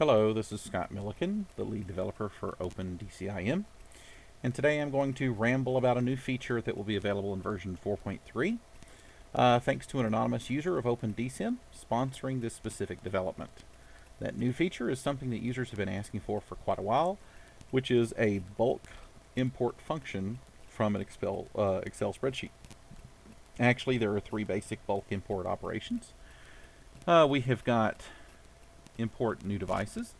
Hello, this is Scott Milliken, the lead developer for OpenDCIM, and today I'm going to ramble about a new feature that will be available in version 4.3, uh, thanks to an anonymous user of OpenDCIM sponsoring this specific development. That new feature is something that users have been asking for for quite a while, which is a bulk import function from an Excel, uh, Excel spreadsheet. Actually, there are three basic bulk import operations. Uh, we have got import new devices,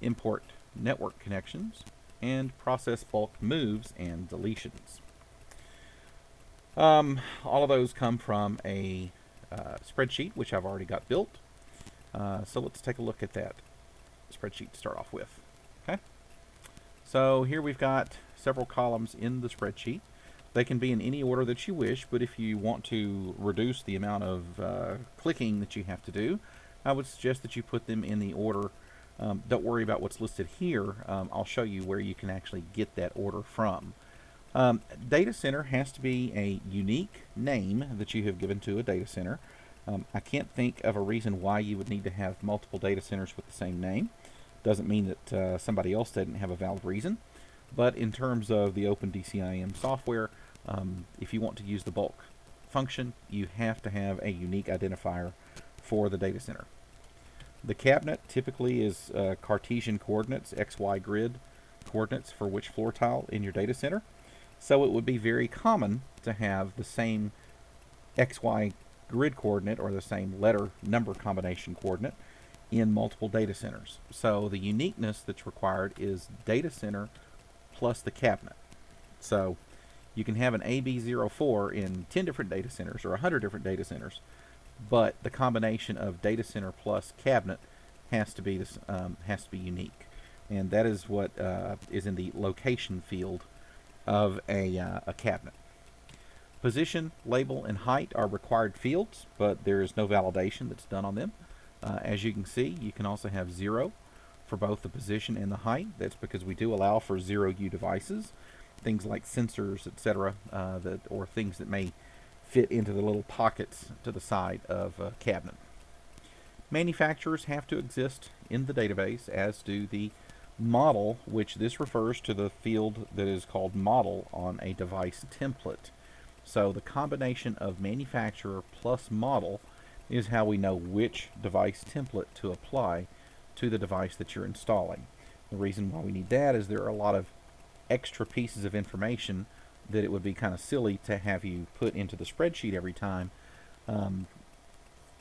import network connections, and process bulk moves and deletions. Um, all of those come from a uh, spreadsheet, which I've already got built. Uh, so let's take a look at that spreadsheet to start off with. Okay. So here we've got several columns in the spreadsheet. They can be in any order that you wish, but if you want to reduce the amount of uh, clicking that you have to do, I would suggest that you put them in the order. Um, don't worry about what's listed here. Um, I'll show you where you can actually get that order from. Um, data center has to be a unique name that you have given to a data center. Um, I can't think of a reason why you would need to have multiple data centers with the same name. Doesn't mean that uh, somebody else didn't have a valid reason. But in terms of the OpenDCIM software, um, if you want to use the bulk function, you have to have a unique identifier for the data center. The cabinet typically is uh, Cartesian coordinates, XY grid coordinates for which floor tile in your data center. So it would be very common to have the same XY grid coordinate or the same letter number combination coordinate in multiple data centers. So the uniqueness that's required is data center plus the cabinet. So you can have an AB04 in 10 different data centers or 100 different data centers, but the combination of data center plus cabinet has to be this, um, has to be unique, and that is what uh, is in the location field of a, uh, a cabinet. Position, label, and height are required fields, but there is no validation that's done on them. Uh, as you can see, you can also have zero for both the position and the height. That's because we do allow for zero U devices things like sensors, etc., uh, that or things that may fit into the little pockets to the side of a cabinet. Manufacturers have to exist in the database, as do the model, which this refers to the field that is called model on a device template. So the combination of manufacturer plus model is how we know which device template to apply to the device that you're installing. The reason why we need that is there are a lot of extra pieces of information that it would be kind of silly to have you put into the spreadsheet every time um,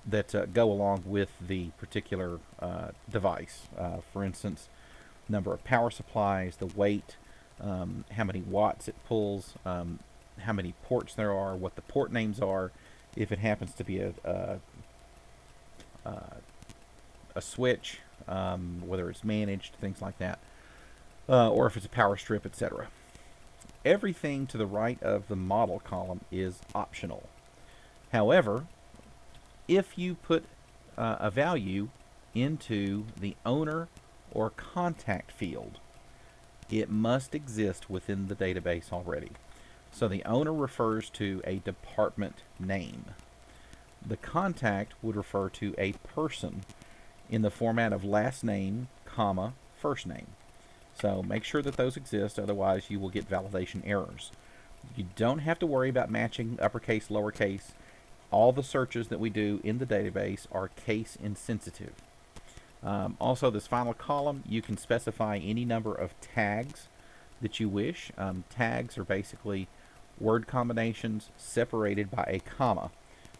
that uh, go along with the particular uh, device. Uh, for instance, number of power supplies, the weight, um, how many watts it pulls, um, how many ports there are, what the port names are, if it happens to be a, a, a switch, um, whether it's managed, things like that uh, or if it's a power strip, etc. Everything to the right of the model column is optional. However, if you put uh, a value into the owner or contact field, it must exist within the database already. So the owner refers to a department name. The contact would refer to a person in the format of last name, comma, first name. So make sure that those exist, otherwise you will get validation errors. You don't have to worry about matching uppercase, lowercase. All the searches that we do in the database are case insensitive. Um, also, this final column, you can specify any number of tags that you wish. Um, tags are basically word combinations separated by a comma.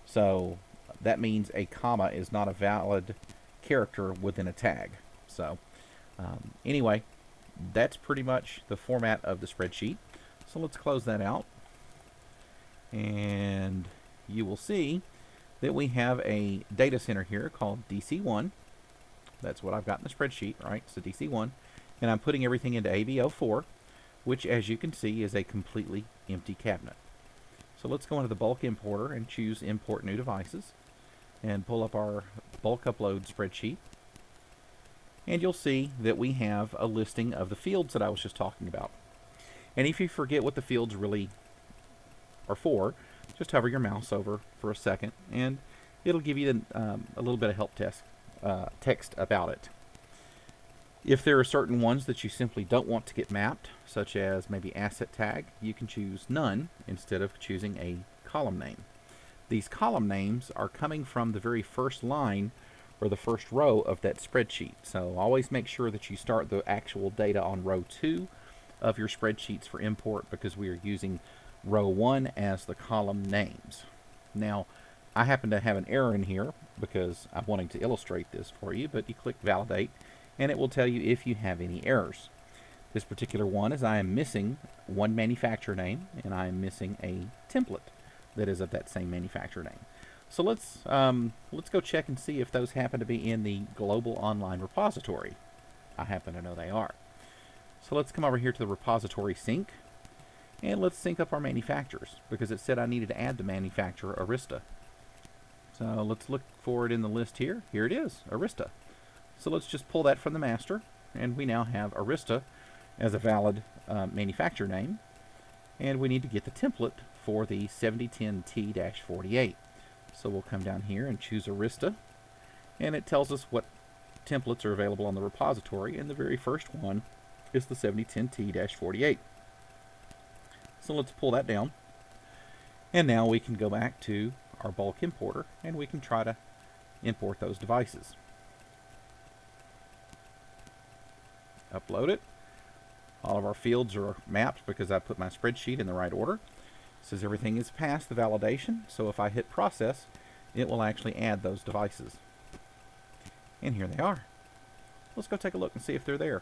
So that means a comma is not a valid character within a tag. So um, anyway, that's pretty much the format of the spreadsheet. So let's close that out. And you will see that we have a data center here called DC1. That's what I've got in the spreadsheet, right? So DC1. And I'm putting everything into AB04, which as you can see is a completely empty cabinet. So let's go into the bulk importer and choose import new devices and pull up our bulk upload spreadsheet and you'll see that we have a listing of the fields that I was just talking about. And if you forget what the fields really are for, just hover your mouse over for a second and it'll give you um, a little bit of help uh, text about it. If there are certain ones that you simply don't want to get mapped, such as maybe asset tag, you can choose none instead of choosing a column name. These column names are coming from the very first line or the first row of that spreadsheet. So always make sure that you start the actual data on row 2 of your spreadsheets for import because we are using row 1 as the column names. Now, I happen to have an error in here because I'm wanting to illustrate this for you, but you click validate and it will tell you if you have any errors. This particular one is I am missing one manufacturer name and I am missing a template that is of that same manufacturer name. So let's um, let's go check and see if those happen to be in the global online repository. I happen to know they are. So let's come over here to the repository sync and let's sync up our manufacturers because it said I needed to add the manufacturer Arista. So let's look for it in the list here. Here it is, Arista. So let's just pull that from the master, and we now have Arista as a valid uh, manufacturer name. And we need to get the template for the 7010T-48. So we'll come down here and choose Arista, and it tells us what templates are available on the repository, and the very first one is the 7010T-48. So let's pull that down. And now we can go back to our bulk importer, and we can try to import those devices. upload it. All of our fields are mapped because I put my spreadsheet in the right order. Says everything is passed the validation, so if I hit process, it will actually add those devices. And here they are. Let's go take a look and see if they're there.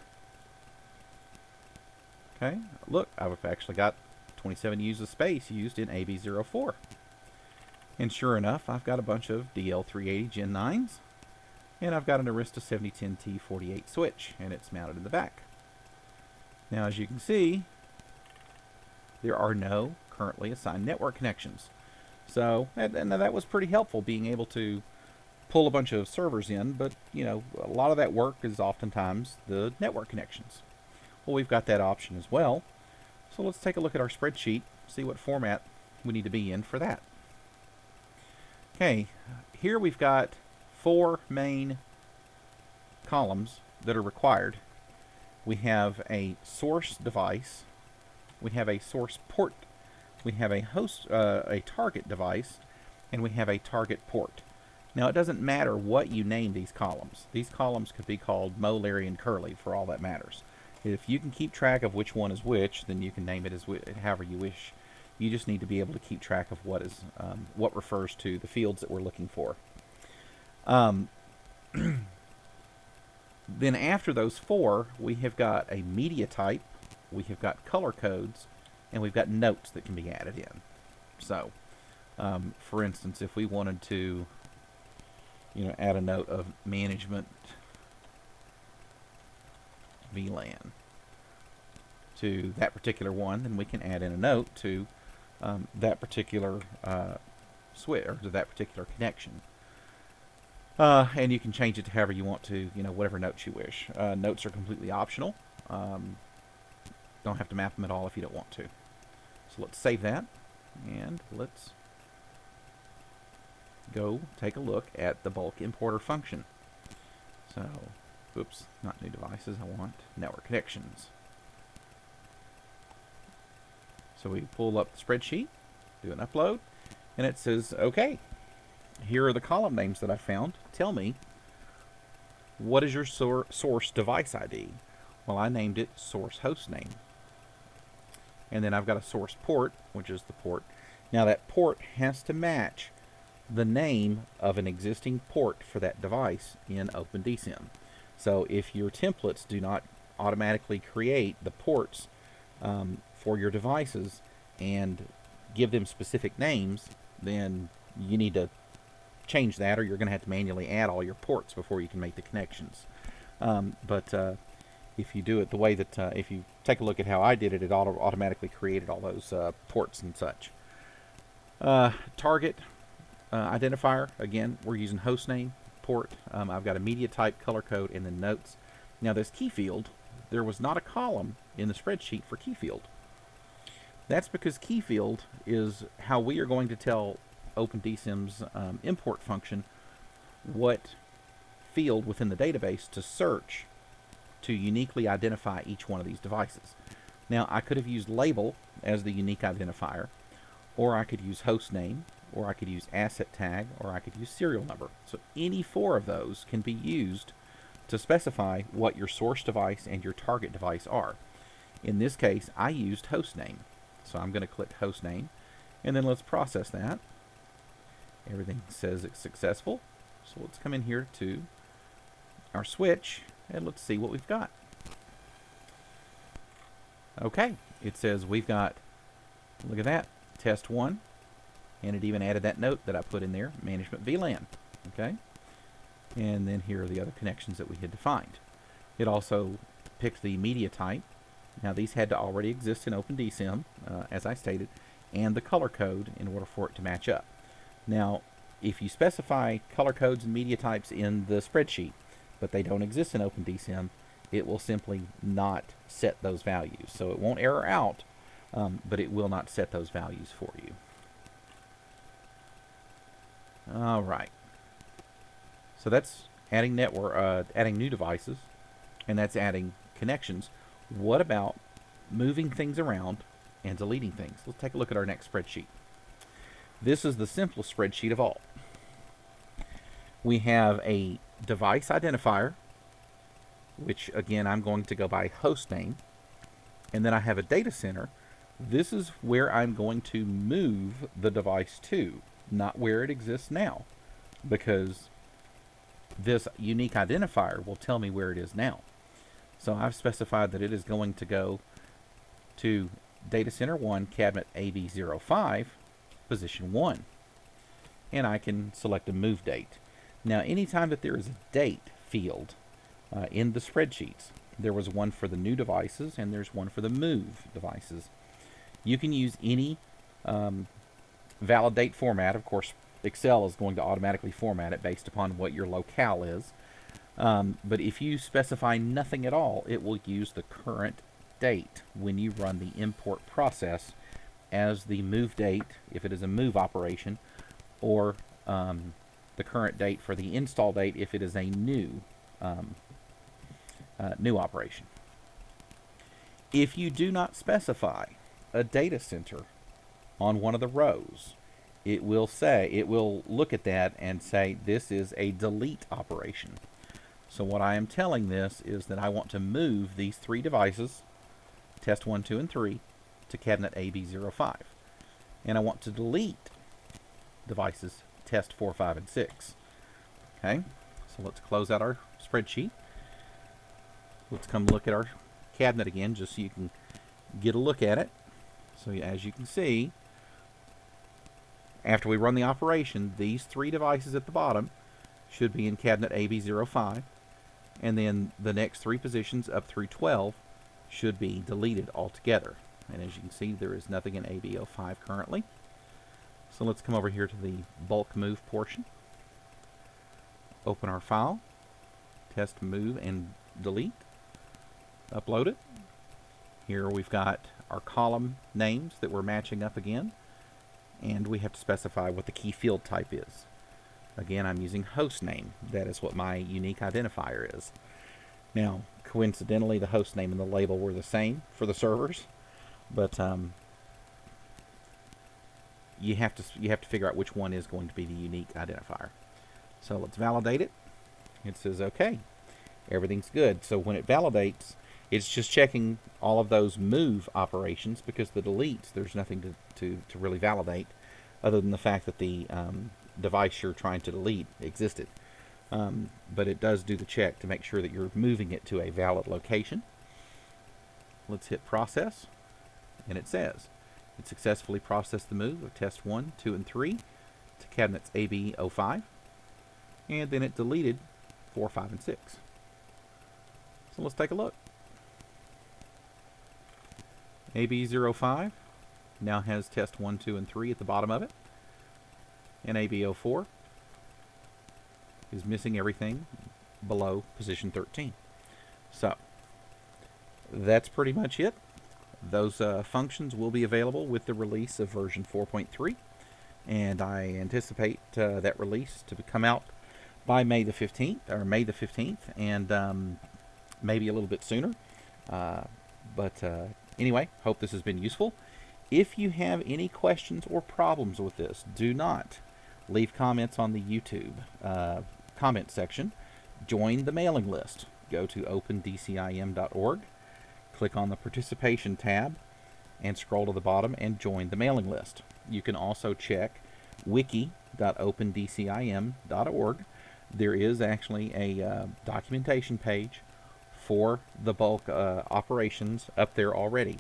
Okay, look, I've actually got 27 uses of space used in AB04. And sure enough, I've got a bunch of DL380 Gen 9s and I've got an Arista 7010T48 switch, and it's mounted in the back. Now, as you can see, there are no currently assigned network connections. So, and, that was pretty helpful, being able to pull a bunch of servers in, but, you know, a lot of that work is oftentimes the network connections. Well, we've got that option as well. So let's take a look at our spreadsheet, see what format we need to be in for that. Okay, here we've got four main columns that are required. We have a source device, we have a source port, we have a host, uh, a target device, and we have a target port. Now it doesn't matter what you name these columns. These columns could be called Moe, Larry, and Curly for all that matters. If you can keep track of which one is which, then you can name it as however you wish. You just need to be able to keep track of what is um, what refers to the fields that we're looking for. Um, then after those four, we have got a media type, we have got color codes, and we've got notes that can be added in. So, um, for instance, if we wanted to, you know, add a note of management VLAN to that particular one, then we can add in a note to um, that particular uh, switch or to that particular connection. Uh, and you can change it to however you want to, you know, whatever notes you wish. Uh, notes are completely optional. Um, don't have to map them at all if you don't want to. So let's save that, and let's go take a look at the bulk importer function. So, oops, not new devices, I want network connections. So we pull up the spreadsheet, do an upload, and it says, okay, here are the column names that I found. Tell me, what is your sor source device ID? Well, I named it source host name. And then I've got a source port, which is the port. Now that port has to match the name of an existing port for that device in OpenDCIM. So if your templates do not automatically create the ports um, for your devices and give them specific names, then you need to change that or you're going to have to manually add all your ports before you can make the connections. Um, but uh, if you do it the way that, uh, if you take a look at how I did it, it auto automatically created all those uh, ports and such. Uh, target uh, identifier, again, we're using host name, port. Um, I've got a media type, color code, and then notes. Now this key field, there was not a column in the spreadsheet for key field. That's because key field is how we are going to tell OpenDCIM's um, import function what field within the database to search to uniquely identify each one of these devices. Now, I could have used label as the unique identifier, or I could use host name, or I could use asset tag, or I could use serial number. So any four of those can be used to specify what your source device and your target device are. In this case, I used host name. So I'm going to click host name, and then let's process that. Everything says it's successful. So let's come in here to our switch, and let's see what we've got. Okay, it says we've got, look at that, test one, and it even added that note that I put in there, management VLAN. Okay, and then here are the other connections that we had defined. It also picked the media type. Now these had to already exist in OpenDCIM, uh, as I stated, and the color code in order for it to match up. Now, if you specify color codes and media types in the spreadsheet, but they don't exist in OpenDCIM, it will simply not set those values. So it won't error out, um, but it will not set those values for you. All right. So that's adding network, uh, adding new devices, and that's adding connections. What about moving things around and deleting things? Let's take a look at our next spreadsheet. This is the simplest spreadsheet of all. We have a device identifier, which again I'm going to go by host name, and then I have a data center. This is where I'm going to move the device to, not where it exists now, because this unique identifier will tell me where it is now. So I've specified that it is going to go to data center 1 cabinet AB05 position 1 and I can select a move date. Now anytime that there is a date field uh, in the spreadsheets there was one for the new devices and there's one for the move devices. You can use any um, valid date format of course Excel is going to automatically format it based upon what your locale is. Um, but if you specify nothing at all, it will use the current date when you run the import process as the move date, if it is a move operation, or um, the current date for the install date if it is a new um, uh, new operation. If you do not specify a data center on one of the rows, it will say, it will look at that and say this is a delete operation. So what I am telling this is that I want to move these three devices, test 1, 2, and 3, to cabinet AB05. And I want to delete devices test 4, 5, and 6. Okay, so let's close out our spreadsheet. Let's come look at our cabinet again just so you can get a look at it. So as you can see, after we run the operation, these three devices at the bottom should be in cabinet AB05, and then the next three positions up through 12 should be deleted altogether. And as you can see, there is nothing in AB05 currently. So let's come over here to the bulk move portion. Open our file, test move and delete, upload it. Here we've got our column names that we're matching up again and we have to specify what the key field type is. Again, I'm using host name. That is what my unique identifier is. Now, coincidentally, the host name and the label were the same for the servers, but um, you have to you have to figure out which one is going to be the unique identifier. So let's validate it. It says okay, everything's good. So when it validates, it's just checking all of those move operations because the deletes, there's nothing to, to, to really validate other than the fact that the um, device you're trying to delete existed. Um, but it does do the check to make sure that you're moving it to a valid location. Let's hit process, and it says it successfully processed the move of test 1, 2, and 3 to cabinets AB05, and then it deleted 4, 5, and 6. So let's take a look. AB05 now has test 1, 2, and 3 at the bottom of it. And AB04 is missing everything below position 13. So, that's pretty much it. Those uh, functions will be available with the release of version 4.3. And I anticipate uh, that release to come out by May the 15th, or May the 15th. And um, maybe a little bit sooner. Uh, but uh, anyway, hope this has been useful. If you have any questions or problems with this, do not leave comments on the YouTube uh, comment section. Join the mailing list. Go to opendcim.org, click on the participation tab, and scroll to the bottom and join the mailing list. You can also check wiki.opendcim.org. There is actually a uh, documentation page for the bulk uh, operations up there already.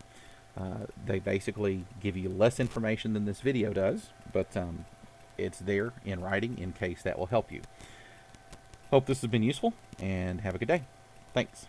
Uh, they basically give you less information than this video does, but um, it's there in writing in case that will help you. Hope this has been useful, and have a good day. Thanks.